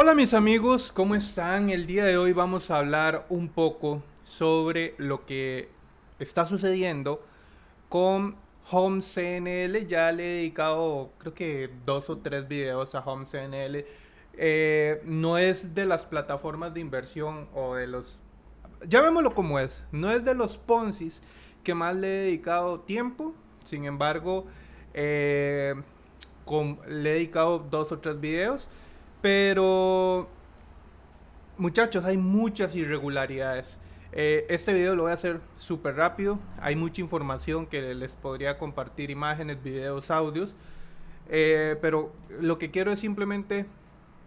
Hola mis amigos, ¿cómo están? El día de hoy vamos a hablar un poco sobre lo que está sucediendo con Home CNL. Ya le he dedicado creo que dos o tres videos a Home CNL. Eh, no es de las plataformas de inversión o de los... Llamémoslo como es. No es de los Ponzis que más le he dedicado tiempo. Sin embargo, eh, le he dedicado dos o tres videos. Pero, muchachos, hay muchas irregularidades. Eh, este video lo voy a hacer súper rápido. Hay mucha información que les podría compartir, imágenes, videos, audios. Eh, pero lo que quiero es simplemente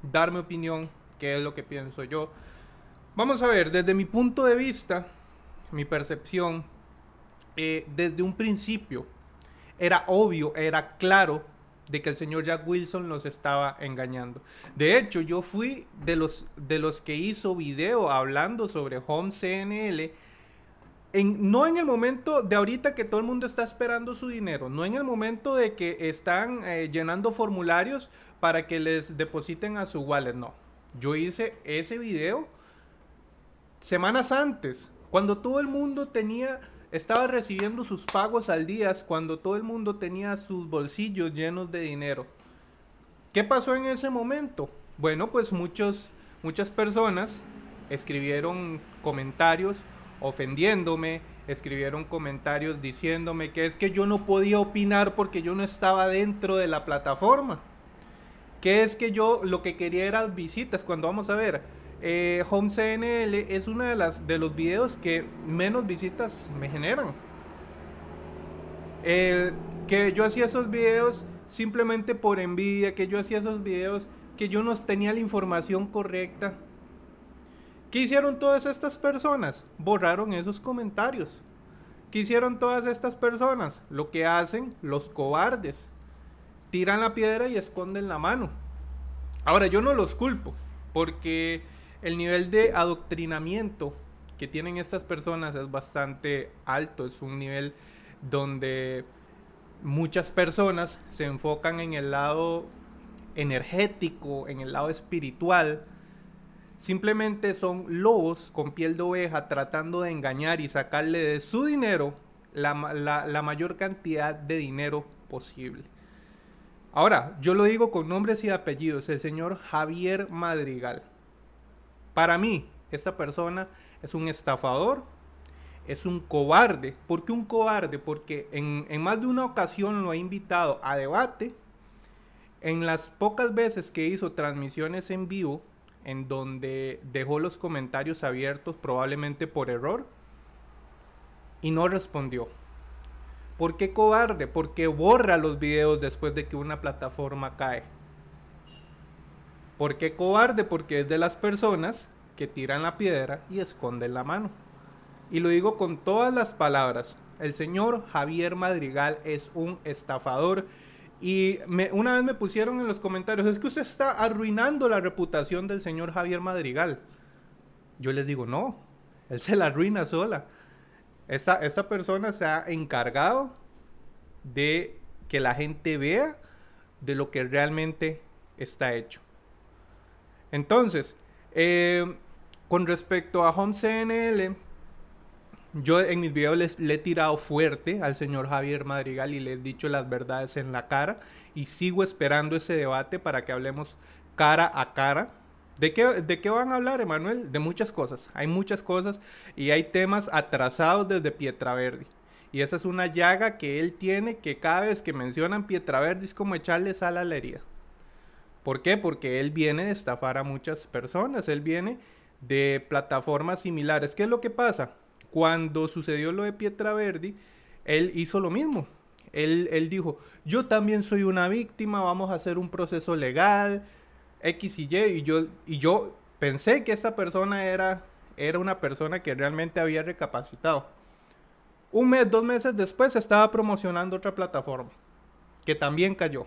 dar mi opinión, qué es lo que pienso yo. Vamos a ver, desde mi punto de vista, mi percepción, eh, desde un principio, era obvio, era claro de que el señor Jack Wilson los estaba engañando. De hecho, yo fui de los, de los que hizo video hablando sobre Home CNL. En, no en el momento de ahorita que todo el mundo está esperando su dinero, no en el momento de que están eh, llenando formularios para que les depositen a su wallet, no. Yo hice ese video semanas antes, cuando todo el mundo tenía estaba recibiendo sus pagos al día cuando todo el mundo tenía sus bolsillos llenos de dinero. ¿Qué pasó en ese momento? Bueno, pues muchos, muchas personas escribieron comentarios ofendiéndome, escribieron comentarios diciéndome que es que yo no podía opinar porque yo no estaba dentro de la plataforma. Que es que yo lo que quería era visitas. Cuando vamos a ver, eh, Home CNL es uno de, de los videos que menos visitas me generan. que yo hacía esos videos simplemente por envidia, que yo hacía esos videos que yo no tenía la información correcta. ¿Qué hicieron todas estas personas? Borraron esos comentarios. ¿Qué hicieron todas estas personas? Lo que hacen los cobardes. Tiran la piedra y esconden la mano. Ahora, yo no los culpo, porque el nivel de adoctrinamiento que tienen estas personas es bastante alto, es un nivel donde muchas personas se enfocan en el lado energético, en el lado espiritual, simplemente son lobos con piel de oveja tratando de engañar y sacarle de su dinero la, la, mayor cantidad de dinero posible. Ahora, yo lo digo con nombres y apellidos, el señor Javier Madrigal. Para mí, esta persona es un estafador, es un cobarde. ¿Por qué un cobarde? Porque en, más de una ocasión lo ha invitado a debate. En las pocas veces que hizo transmisiones en vivo, en donde dejó los comentarios abiertos probablemente por error, y no respondió. ¿Por qué cobarde? Porque borra los videos después de que una plataforma cae. ¿Por qué cobarde? Porque es de las personas que tiran la piedra y esconden la mano. Y lo digo con todas las palabras. El señor Javier Madrigal es un estafador. Y una vez me pusieron en los comentarios, es que usted está arruinando la reputación del señor Javier Madrigal. Yo les digo, no, él se la arruina sola. Esta, esta persona se ha encargado de que la gente vea de lo que realmente está hecho. Entonces, eh, con respecto a Home CNL, yo en mis videos les, le he tirado fuerte al señor Javier Madrigal y le he dicho las verdades en la cara y sigo esperando ese debate para que hablemos cara a cara. ¿De qué, ¿De qué van a hablar, Emanuel? De muchas cosas. Hay muchas cosas y hay temas atrasados desde Pietraverdi. Y esa es una llaga que él tiene que cada vez que mencionan Pietraverdi es como echarle sal a la herida. ¿Por qué? Porque él viene de estafar a muchas personas, él viene de plataformas similares. ¿Qué es lo que pasa? Cuando sucedió lo de Pietra Verdi, él hizo lo mismo. Él, él, dijo, yo también soy una víctima, vamos a hacer un proceso legal, X y Y, y yo, y yo pensé que esta persona era, era una persona que realmente había recapacitado. Un mes, dos meses después estaba promocionando otra plataforma, que también cayó.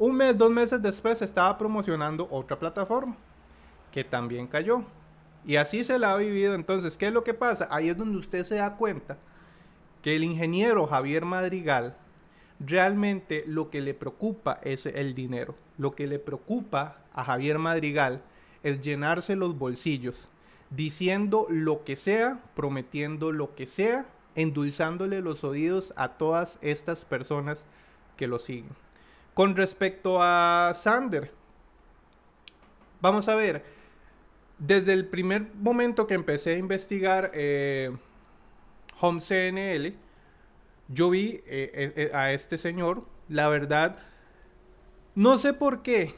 Un mes, dos meses después estaba promocionando otra plataforma que también cayó. Y así se la ha vivido. Entonces, ¿qué es lo que pasa? Ahí es donde usted se da cuenta que el ingeniero Javier Madrigal realmente lo que le preocupa es el dinero. Lo que le preocupa a Javier Madrigal es llenarse los bolsillos, diciendo lo que sea, prometiendo lo que sea, endulzándole los oídos a todas estas personas que lo siguen. Con respecto a Sander, vamos a ver, desde el primer momento que empecé a investigar eh, Home CNL, yo vi eh, eh, a este señor, la verdad, no sé por qué,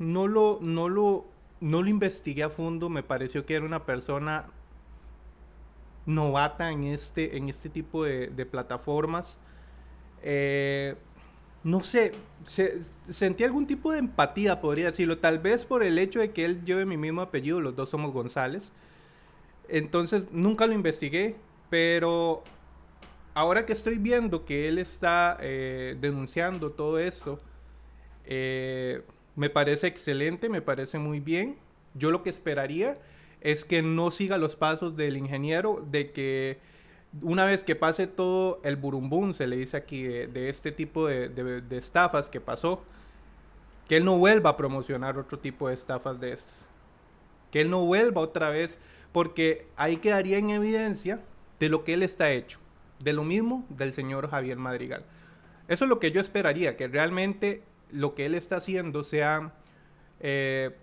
no lo, no lo, no lo investigué a fondo, me pareció que era una persona novata en este, en este tipo de, plataformas. Eh, no sé, sentí algún tipo de empatía, podría decirlo, tal vez por el hecho de que él lleve mi mismo apellido, los dos somos González. Entonces nunca lo investigué, pero ahora que estoy viendo que él está eh, denunciando todo esto, eh, me parece excelente, me parece muy bien. Yo lo que esperaría es que no siga los pasos del ingeniero, de que una vez que pase todo el burumbum, se le dice aquí, de, este tipo de, de, estafas que pasó, que él no vuelva a promocionar otro tipo de estafas de estas. Que él no vuelva otra vez, porque ahí quedaría en evidencia de lo que él está hecho de lo mismo del señor Javier Madrigal. Eso es lo que yo esperaría, que realmente lo que él está haciendo sea eh,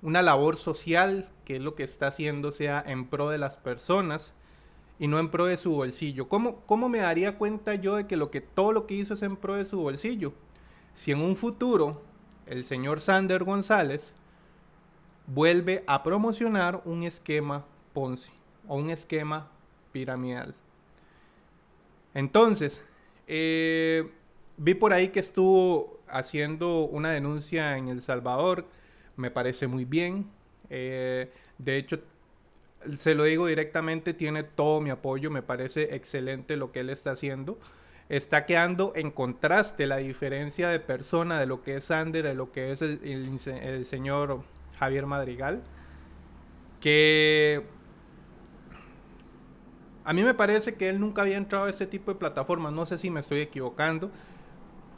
una labor social, que es lo que está haciendo sea en pro de las personas y no en pro de su bolsillo. ¿Cómo, ¿Cómo me daría cuenta yo de que, lo que todo lo que hizo es en pro de su bolsillo? Si en un futuro el señor Sander González vuelve a promocionar un esquema Ponzi o un esquema piramidal. Entonces, eh, vi por ahí que estuvo haciendo una denuncia en El Salvador, me parece muy bien. Eh, de hecho, se lo digo directamente, tiene todo mi apoyo, me parece excelente lo que él está haciendo. Está quedando en contraste la diferencia de persona de lo que es Sander, de lo que es el, señor Javier Madrigal, que a mí me parece que él nunca había entrado a ese tipo de plataformas. No sé si me estoy equivocando.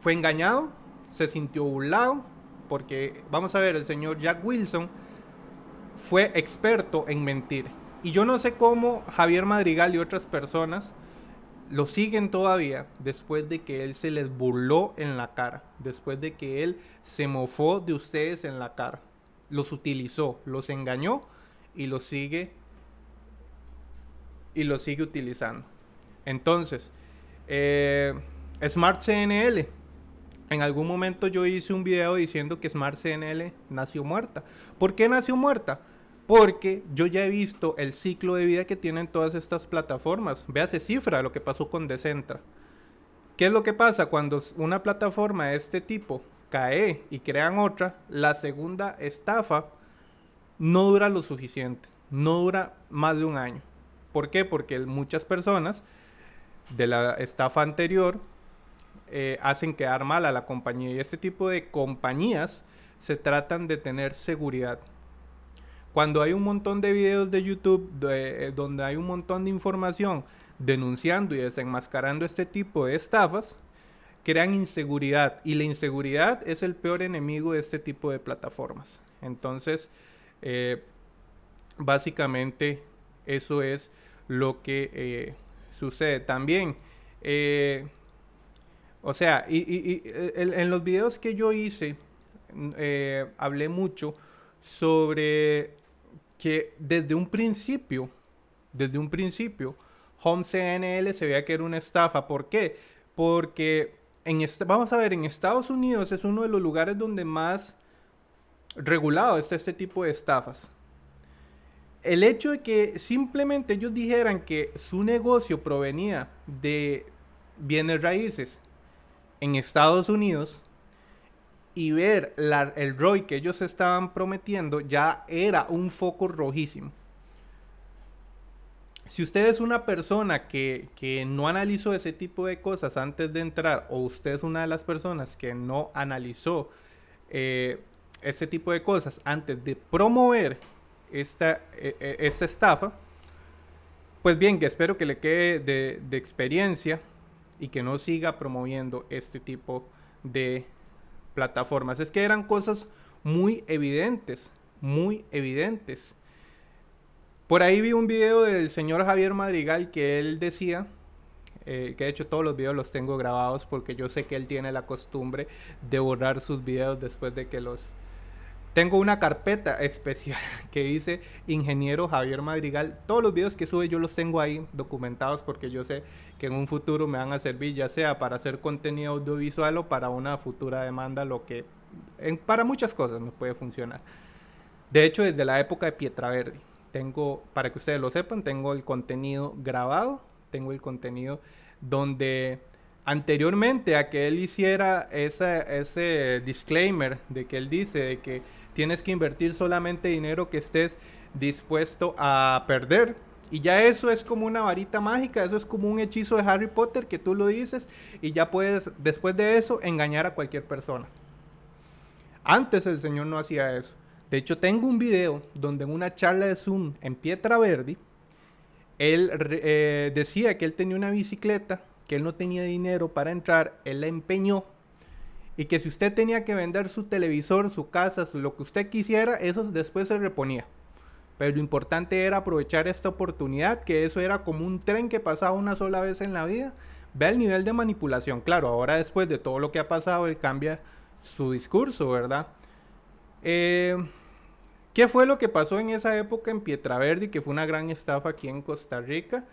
Fue engañado, se sintió burlado, porque vamos a ver, el señor Jack Wilson fue experto en mentir. Y yo no sé cómo Javier Madrigal y otras personas lo siguen todavía después de que él se les burló en la cara, después de que él se mofó de ustedes en la cara. Los utilizó, los engañó y los sigue y lo sigue utilizando. Entonces, eh, Smart CNL. En algún momento yo hice un video diciendo que Smart CNL nació muerta. ¿Por qué nació muerta? Porque yo ya he visto el ciclo de vida que tienen todas estas plataformas. Véase cifra lo que pasó con Decentra. ¿Qué es lo que pasa cuando una plataforma de este tipo cae y crean otra? La segunda estafa no dura lo suficiente. No dura más de un año. ¿Por qué? Porque muchas personas de la estafa anterior eh, hacen quedar mal a la compañía y este tipo de compañías se tratan de tener seguridad. Cuando hay un montón de videos de YouTube eh, donde hay un montón de información denunciando y desenmascarando este tipo de estafas, crean inseguridad y la inseguridad es el peor enemigo de este tipo de plataformas. Entonces, eh, básicamente eso es lo que eh, sucede. También, o sea, y, en los videos que yo hice, hablé mucho sobre que desde un principio, desde un principio, Home CNL se veía que era una estafa. ¿Por qué? Porque en vamos a ver, en Estados Unidos es uno de los lugares donde más regulado está este tipo de estafas el hecho de que simplemente ellos dijeran que su negocio provenía de bienes raíces en Estados Unidos y ver el ROI que ellos estaban prometiendo ya era un foco rojísimo. Si usted es una persona que, no analizó ese tipo de cosas antes de entrar, o usted es una de las personas que no analizó eh, ese tipo de cosas antes de promover esta, e, e, esta estafa, pues bien, que espero que le quede de, experiencia y que no siga promoviendo este tipo de plataformas. Es que eran cosas muy evidentes, muy evidentes. Por ahí vi un video del señor Javier Madrigal que él decía, eh, que de hecho todos los videos los tengo grabados porque yo sé que él tiene la costumbre de borrar sus videos después de que los tengo una carpeta especial que dice Ingeniero Javier Madrigal. Todos los videos que sube yo los tengo ahí documentados porque yo sé que en un futuro me van a servir ya sea para hacer contenido audiovisual o para una futura demanda, lo que para muchas cosas me puede funcionar. De hecho, desde la época de Pietra Verde, tengo, para que ustedes lo sepan, tengo el contenido grabado, tengo el contenido donde anteriormente a que él hiciera ese, ese disclaimer de que él dice de que tienes que invertir solamente dinero que estés dispuesto a perder. Y ya eso es como una varita mágica, eso es como un hechizo de Harry Potter que tú lo dices y ya puedes después de eso engañar a cualquier persona. Antes el Señor no hacía eso. De hecho, tengo un video donde en una charla de Zoom en Pietra Verde, él eh, decía que él tenía una bicicleta, que él no tenía dinero para entrar, él la empeñó y que si usted tenía que vender su televisor, su casa, lo que usted quisiera, eso después se reponía. Pero lo importante era aprovechar esta oportunidad, que eso era como un tren que pasaba una sola vez en la vida. Ve el nivel de manipulación. Claro, ahora después de todo lo que ha pasado, él cambia su discurso, ¿verdad? Eh, ¿Qué fue lo que pasó en esa época en Pietraverdi, que fue una gran estafa aquí en Costa Rica?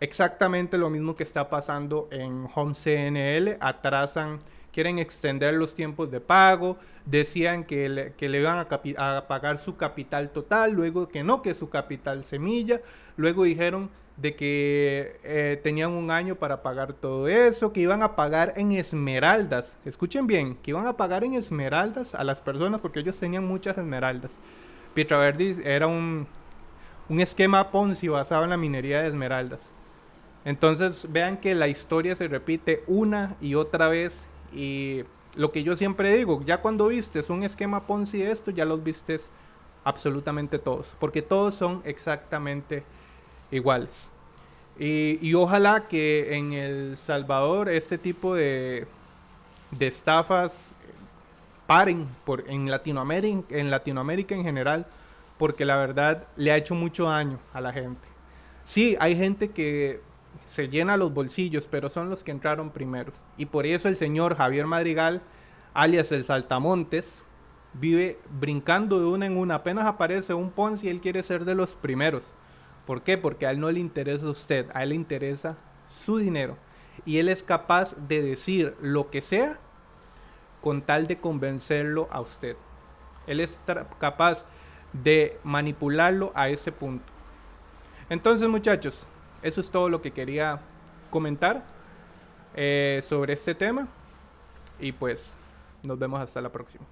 Exactamente lo mismo que está pasando en Home CNL. Atrasan quieren extender los tiempos de pago, decían que le, que le iban a, pagar su capital total, luego que no, que su capital semilla, luego dijeron de que eh, tenían un año para pagar todo eso, que iban a pagar en esmeraldas, escuchen bien, que iban a pagar en esmeraldas a las personas porque ellos tenían muchas esmeraldas. Pietraverdi era un, un esquema Ponzi basado en la minería de esmeraldas. Entonces vean que la historia se repite una y otra vez y lo que yo siempre digo, ya cuando vistes un esquema Ponzi de esto, ya los vistes absolutamente todos, porque todos son exactamente iguales. Y, ojalá que en El Salvador este tipo de, de estafas paren por, en, Latinoamérica, en Latinoamérica en general, porque la verdad le ha hecho mucho daño a la gente. Sí, hay gente que se llena los bolsillos, pero son los que entraron primero. Y por eso el señor Javier Madrigal, alias el Saltamontes, vive brincando de una en una. Apenas aparece un Ponzi, él quiere ser de los primeros. ¿Por qué? Porque a él no le interesa usted, a él le interesa su dinero. Y él es capaz de decir lo que sea con tal de convencerlo a usted. Él es capaz de manipularlo a ese punto. Entonces muchachos, eso es todo lo que quería comentar eh, sobre este tema. Y pues nos vemos hasta la próxima.